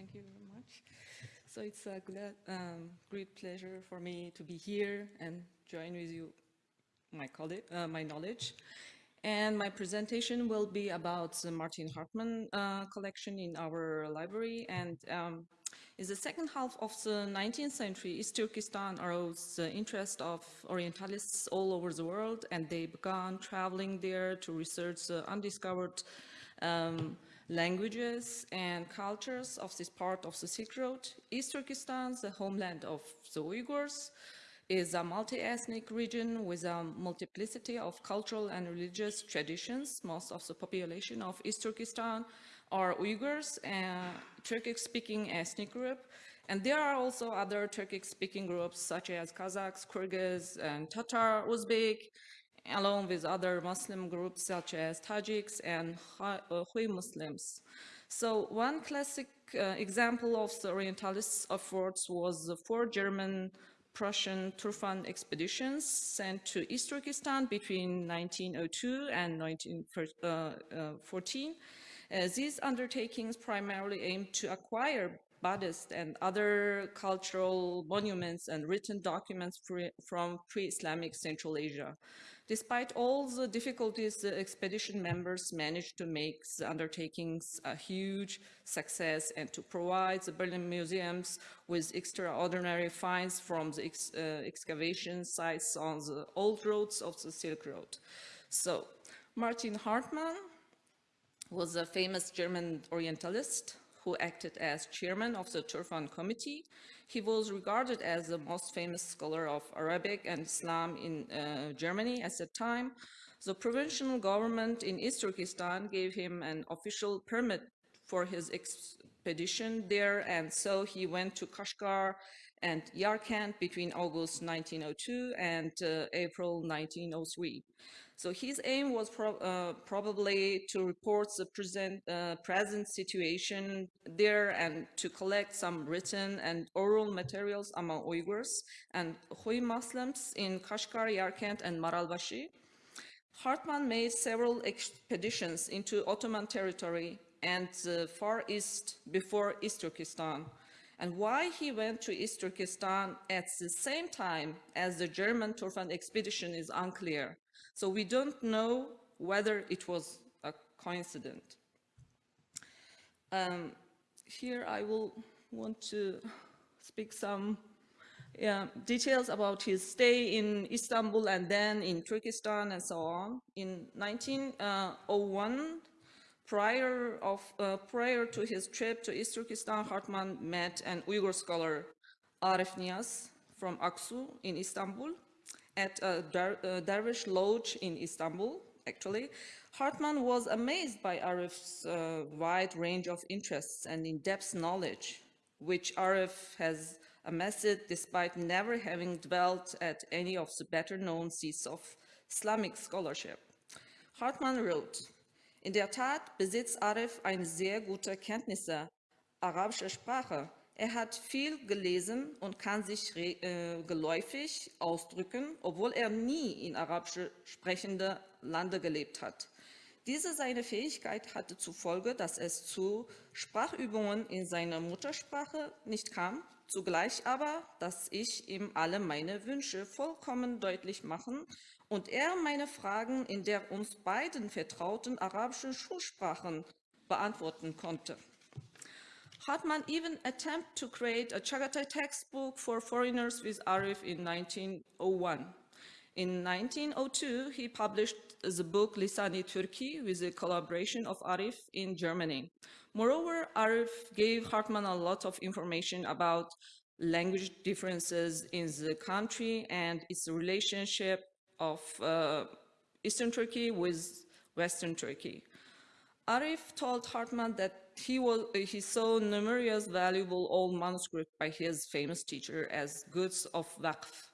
Thank you very much. So it's a glad, um, great pleasure for me to be here and join with you my, uh, my knowledge. And my presentation will be about the Martin Hartmann uh, collection in our library. And um, in the second half of the 19th century, East Turkestan arose the interest of Orientalists all over the world, and they began traveling there to research the undiscovered um, languages and cultures of this part of the Silk Road. East Turkestan, the homeland of the Uyghurs, is a multi-ethnic region with a multiplicity of cultural and religious traditions. Most of the population of East Turkestan are Uyghurs, a Turkic-speaking ethnic group, and there are also other Turkic-speaking groups such as Kazakhs, Kyrgyz, and Tatar, Uzbek, along with other Muslim groups such as Tajiks and uh, Hui Muslims. So one classic uh, example of the Orientalists' efforts was the four German Prussian Turfan expeditions sent to East Turkestan between 1902 and 1914. Uh, uh, these undertakings primarily aimed to acquire Buddhist and other cultural monuments and written documents from pre-Islamic Central Asia. Despite all the difficulties, the expedition members managed to make the undertakings a huge success and to provide the Berlin museums with extraordinary finds from the ex uh, excavation sites on the old roads of the Silk Road. So, Martin Hartmann was a famous German Orientalist who acted as chairman of the Turfan Committee. He was regarded as the most famous scholar of Arabic and Islam in uh, Germany at the time. The provincial government in East Turkestan gave him an official permit for his expedition there, and so he went to Kashgar and Yarkand between August 1902 and uh, April 1903. So his aim was pro uh, probably to report the present, uh, present situation there and to collect some written and oral materials among Uyghurs and Hui Muslims in Kashgar, Yarkand, and Maralbashi. Hartmann made several expeditions into Ottoman territory and the Far East before East Turkestan. And why he went to East Turkestan at the same time as the German Turfan expedition is unclear. So we don't know whether it was a coincidence. Um, here I will want to speak some yeah, details about his stay in Istanbul and then in Turkestan and so on. In 1901, prior, of, uh, prior to his trip to East Turkestan, Hartmann met an Uyghur scholar, Arif Niyaz, from Aksu in Istanbul at a uh, Dervish lodge in Istanbul, actually, Hartmann was amazed by Arif's uh, wide range of interests and in-depth knowledge, which Arif has amassed despite never having dwelt at any of the better-known seats of Islamic scholarship. Hartmann wrote, in der Tat besitzt Arif eine sehr gute Kenntnisse arabischer Sprache Er hat viel gelesen und kann sich äh, geläufig ausdrücken, obwohl er nie in arabisch sprechenden Lande gelebt hat. Diese seine Fähigkeit hatte zur Folge, dass es zu Sprachübungen in seiner Muttersprache nicht kam, zugleich aber, dass ich ihm alle meine Wünsche vollkommen deutlich machen und er meine Fragen in der uns beiden vertrauten arabischen Schulsprachen beantworten konnte. Hartmann even attempted to create a Chagatai textbook for foreigners with Arif in 1901. In 1902, he published the book Lisani Turki with the collaboration of Arif in Germany. Moreover, Arif gave Hartmann a lot of information about language differences in the country and its relationship of uh, Eastern Turkey with Western Turkey. Arif told Hartmann that he, was, he saw numerous valuable old manuscripts by his famous teacher as goods of waqf.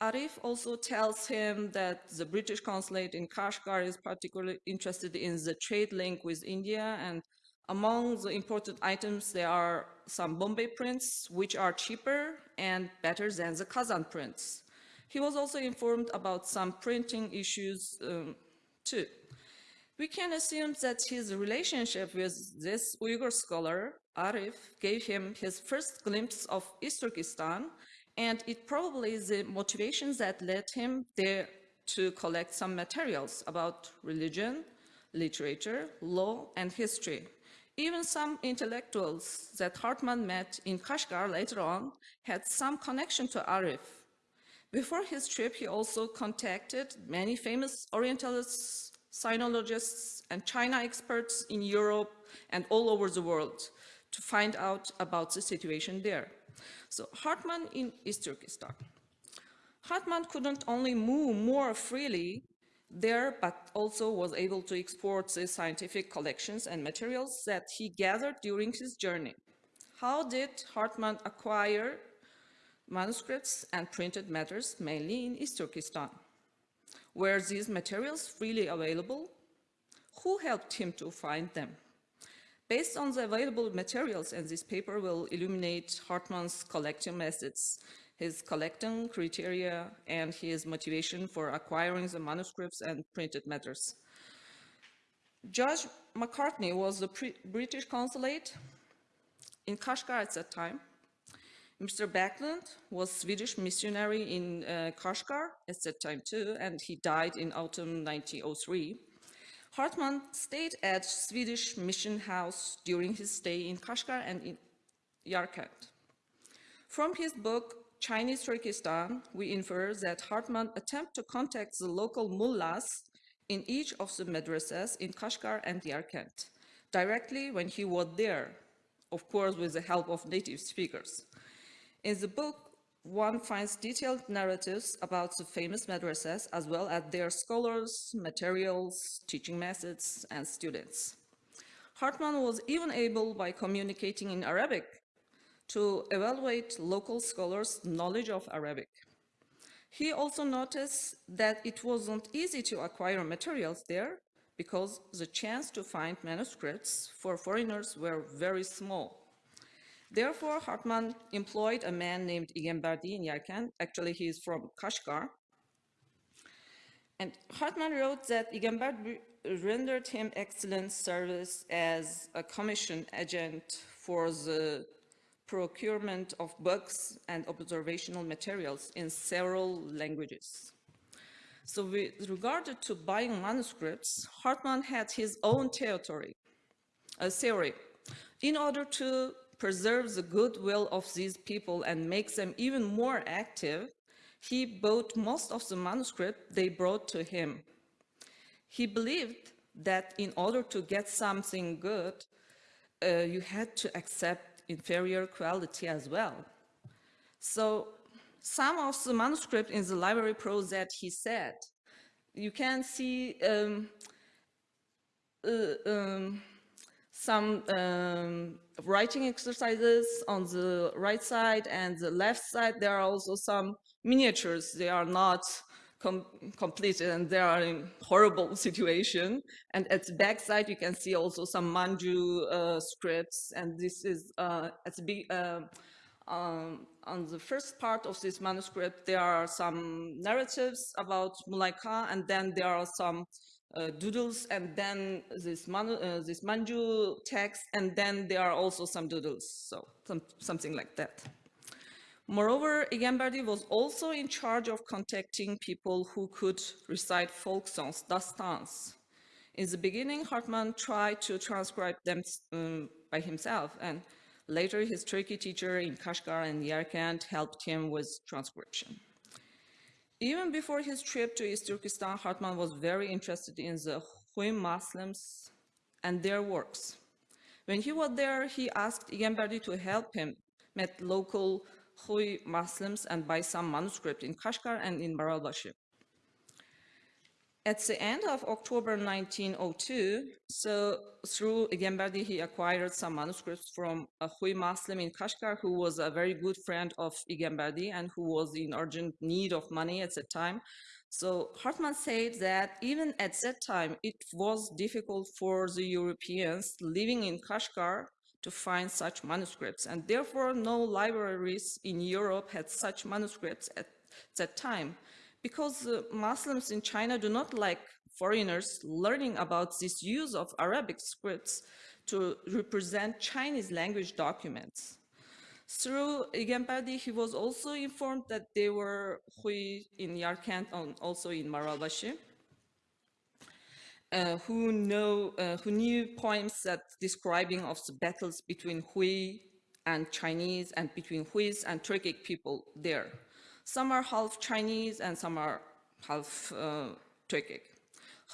Arif also tells him that the British consulate in Kashgar is particularly interested in the trade link with India and among the imported items there are some Bombay prints which are cheaper and better than the Kazan prints. He was also informed about some printing issues um, too. We can assume that his relationship with this Uyghur scholar Arif gave him his first glimpse of East Turkestan, and it probably is the motivations that led him there to collect some materials about religion, literature, law, and history. Even some intellectuals that Hartmann met in Kashgar later on had some connection to Arif. Before his trip, he also contacted many famous Orientalists, sinologists, and China experts in Europe and all over the world to find out about the situation there. So Hartmann in East Turkestan. Hartmann couldn't only move more freely there, but also was able to export the scientific collections and materials that he gathered during his journey. How did Hartmann acquire manuscripts and printed matters, mainly in East Turkestan? Were these materials freely available? Who helped him to find them? Based on the available materials, and this paper will illuminate Hartmann's collecting methods, his collecting criteria, and his motivation for acquiring the manuscripts and printed matters. George Macartney was the British consulate in Kashgar at that time. Mr. Backlund was Swedish missionary in uh, Kashgar at that time too, and he died in autumn 1903. Hartmann stayed at Swedish Mission House during his stay in Kashgar and in Yarkand. From his book, Chinese Turkestan, we infer that Hartmann attempted to contact the local mullahs in each of the madrasas in Kashgar and Yarkand directly when he was there, of course with the help of native speakers. In the book, one finds detailed narratives about the famous madrasas as well as their scholars, materials, teaching methods, and students. Hartmann was even able, by communicating in Arabic, to evaluate local scholars' knowledge of Arabic. He also noticed that it wasn't easy to acquire materials there because the chance to find manuscripts for foreigners were very small. Therefore, Hartmann employed a man named Igenbardi in Yarkand. Actually, he is from Kashgar. And Hartmann wrote that Igenbardi rendered him excellent service as a commission agent for the procurement of books and observational materials in several languages. So with regard to buying manuscripts, Hartmann had his own territory, a theory. In order to preserve the goodwill of these people and makes them even more active, he bought most of the manuscript they brought to him. He believed that in order to get something good, uh, you had to accept inferior quality as well. So some of the manuscript in the library prose that he said, you can see um, uh, um, some um, writing exercises on the right side and the left side. There are also some miniatures. They are not com completed and they are in horrible situation. And at the back side, you can see also some Manju uh, scripts. And this is uh, at the uh, um, on the first part of this manuscript, there are some narratives about Mulaika, and then there are some doodles, and then this, man, uh, this Manju text, and then there are also some doodles, so some, something like that. Moreover, Igenbardi was also in charge of contacting people who could recite folk songs, dastans. In the beginning, Hartmann tried to transcribe them um, by himself, and later his Turki teacher in Kashgar and Yarkand helped him with transcription. Even before his trip to East Turkestan, Hartmann was very interested in the Hui Muslims and their works. When he was there, he asked Igenbardi to help him meet local Hui Muslims and buy some manuscript in Kashgar and in Maralbashi. At the end of October 1902, so through Igenbardi, he acquired some manuscripts from uh, a Hui Muslim in Kashgar who was a very good friend of Igenbardi and who was in urgent need of money at that time. So Hartmann said that even at that time, it was difficult for the Europeans living in Kashgar to find such manuscripts, and therefore no libraries in Europe had such manuscripts at that time, because uh, Muslims in China do not like foreigners learning about this use of Arabic scripts to represent Chinese language documents. Through Igenbardi, he was also informed that there were Hui in Yarkand and also in Maralbashi, uh, who, know, uh, who knew poems that describing of the battles between Hui and Chinese and between Huis and Turkic people there. Some are half Chinese and some are half uh, Turkic.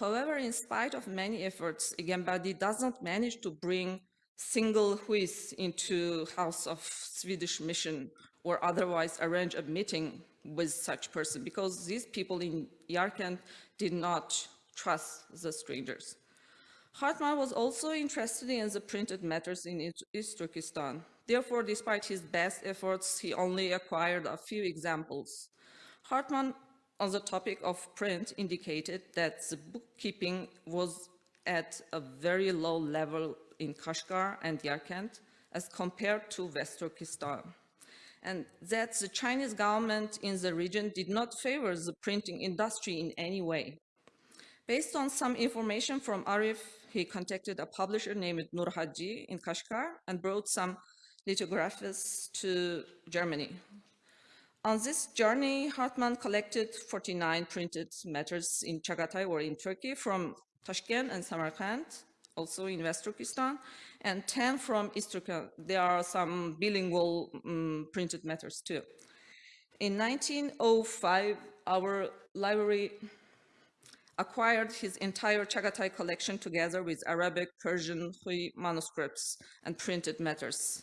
However, in spite of many efforts, Igenbardi does not manage to bring single Huis into House of Swedish Mission or otherwise arrange a meeting with such person because these people in Yarkand did not trust the strangers. Hartmann was also interested in the printed matters in East Turkestan. Therefore, despite his best efforts, he only acquired a few examples. Hartmann on the topic of print indicated that the bookkeeping was at a very low level in Kashgar and Yarkand as compared to West Turkestan. And that the Chinese government in the region did not favor the printing industry in any way. Based on some information from Arif, he contacted a publisher named Nur Haji in Kashgar and brought some lithographies to Germany, on this journey, Hartmann collected 49 printed matters in Chagatai or in Turki from Tashkent and Samarkand, also in West Turkestan, and 10 from East Turkestan. There are some bilingual um, printed matters too. In 1905, our library acquired his entire Chagatai collection together with Arabic, Persian, Hui manuscripts and printed matters.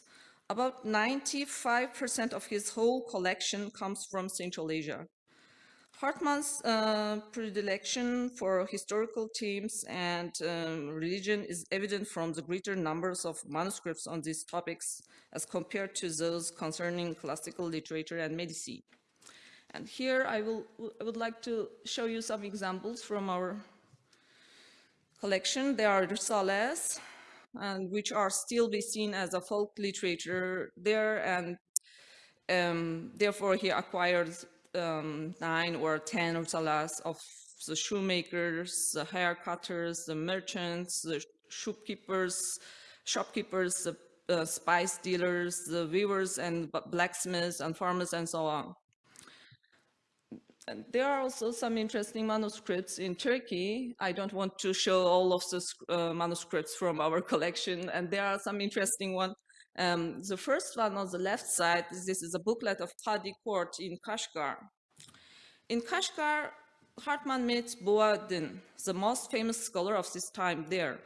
About 95% of his whole collection comes from Central Asia. Hartmann's uh, predilection for historical themes and um, religion is evident from the greater numbers of manuscripts on these topics as compared to those concerning classical literature and medicine. And here I, will, I would like to show you some examples from our collection. There are risales, and which are still be seen as a folk literature there and um, therefore he acquired um, nine or ten ursalas of the shoemakers, the haircutters, the merchants, the shopkeepers, shopkeepers, the uh, spice dealers, the weavers and blacksmiths and farmers and so on. And there are also some interesting manuscripts in Turki. I don't want to show all of the uh, manuscripts from our collection, and there are some interesting ones. Um, the first one on the left side, this is a booklet of Qadi Court in Kashgar. In Kashgar, Hartmann met Boadin, the most famous scholar of this time there.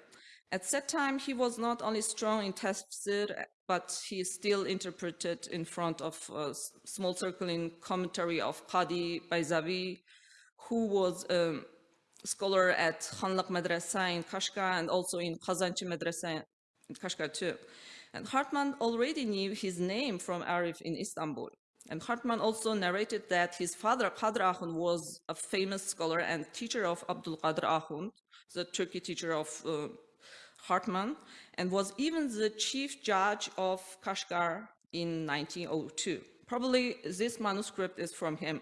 At that time, he was not only strong in tafsir, but he still interpreted in front of a small circle in commentary of Qadi Bayzavi, who was a scholar at Khanlaq Madrasa in Kashgar and also in Kazanchi Madrasa in Kashgar too. And Hartmann already knew his name from Arif in Istanbul. And Hartmann also narrated that his father, Qadr Ahund, was a famous scholar and teacher of Abdul Qadir Ahund, the Turki teacher of uh, Hartmann, and was even the chief judge of Kashgar in 1902. Probably this manuscript is from him.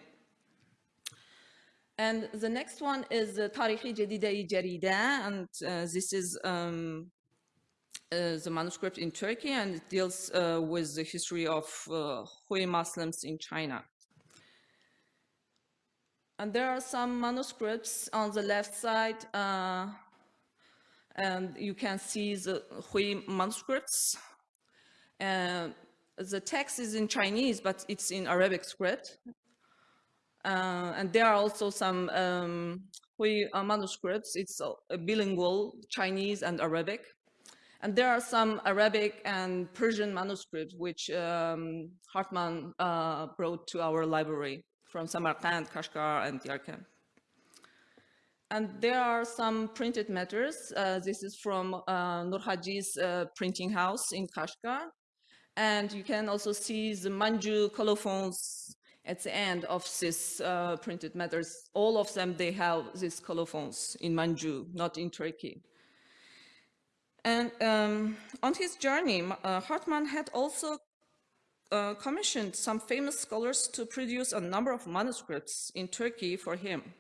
And the next one is the Tarihi Jedide Jarida, and uh, this is um, uh, the manuscript in Turki and it deals uh, with the history of uh, Hui Muslims in China. And there are some manuscripts on the left side uh, and you can see the Hui manuscripts. Uh, the text is in Chinese, but it's in Arabic script. Uh, and there are also some um, Hui uh, manuscripts. It's bilingual, Chinese and Arabic. And there are some Arabic and Persian manuscripts which um, Hartmann uh, brought to our library from Samarkand, Kashgar, and Yarkand. And there are some printed matters. Uh, this is from uh, Nur Haji's uh, printing house in Kashgar. And you can also see the Manju colophons at the end of this uh, printed matters. All of them, they have these colophons in Manju, not in Turki. And um, on his journey, uh, Hartmann had also uh, commissioned some famous scholars to produce a number of manuscripts in Turki for him.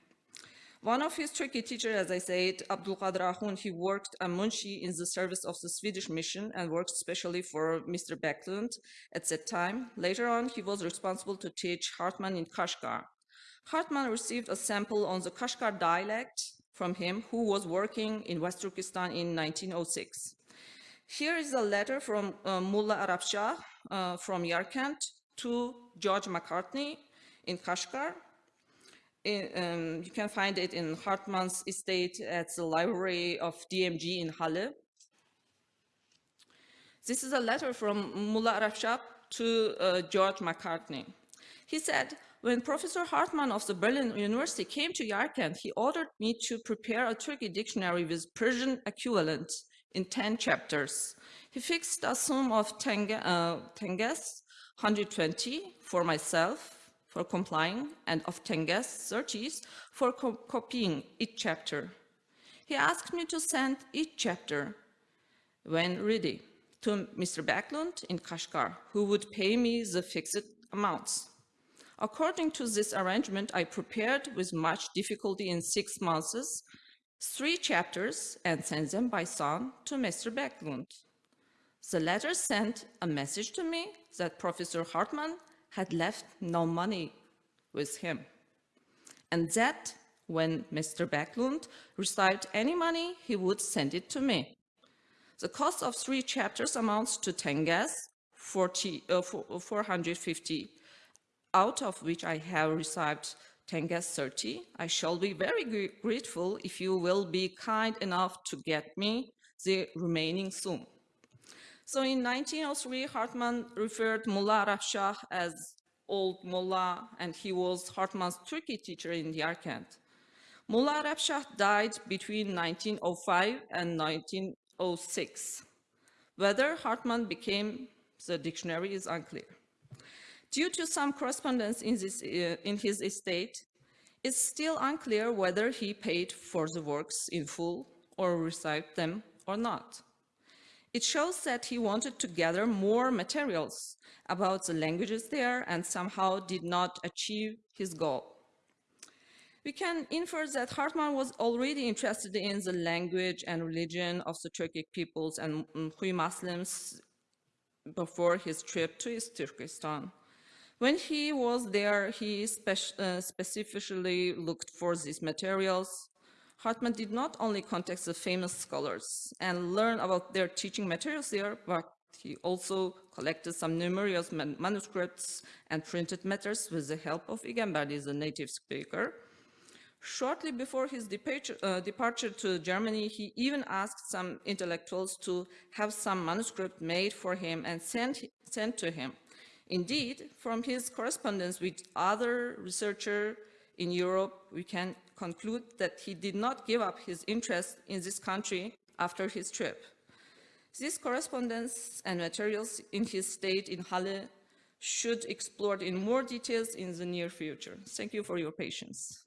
One of his Turki teachers, as I said, Abdul Qadir Ahun, he worked a munshi in the service of the Swedish mission and worked specially for Mr. Backlund at that time. Later on, he was responsible to teach Hartmann in Kashgar. Hartmann received a sample on the Kashgar dialect from him, who was working in West Turkestan in 1906. Here is a letter from uh, Mullah Arab Shah uh, from Yarkand to George Macartney in Kashgar, um, you can find it in Hartmann's estate at the library of DMG in Halle. This is a letter from Mullah Arab to uh, George Macartney. He said, when Professor Hartmann of the Berlin University came to Yarkand, he ordered me to prepare a Turki dictionary with Persian equivalent in 10 chapters. He fixed a sum of tenges, uh, 120 for myself, for complying and of Tenges searches for co copying each chapter. He asked me to send each chapter, when ready, to Mr. Backlund in Kashgar, who would pay me the fixed amounts. According to this arrangement, I prepared with much difficulty in six months three chapters and sent them by son to Mr. Backlund. The letter sent a message to me that Professor Hartmann had left no money with him. And that when Mr. Backlund received any money, he would send it to me. The cost of three chapters amounts to tenges, 40, uh, 450, out of which I have received tenges 30. I shall be very grateful if you will be kind enough to get me the remaining sum. So in 1903, Hartmann referred Mullah Arab Shah as old Mullah, and he was Hartmann's Turki teacher in Yarkand. Mullah Arab died between 1905 and 1906. Whether Hartmann became the dictionary is unclear. Due to some correspondence in, this, uh, in his estate, it's still unclear whether he paid for the works in full or received them or not. It shows that he wanted to gather more materials about the languages there and somehow did not achieve his goal. We can infer that Hartmann was already interested in the language and religion of the Turkic peoples and Hui Muslims before his trip to East Turkestan. When he was there, he spe uh, specifically looked for these materials, Hartmann did not only contact the famous scholars and learn about their teaching materials there, but he also collected some numerous man manuscripts and printed matters with the help of Igenberdi, the native speaker. Shortly before his departure, uh, departure, to Germany, he even asked some intellectuals to have some manuscript made for him and sent, sent to him. Indeed, from his correspondence with other researchers in Europe, we can conclude that he did not give up his interest in this country after his trip. This correspondence and materials in his state in Halle should explored in more details in the near future. Thank you for your patience.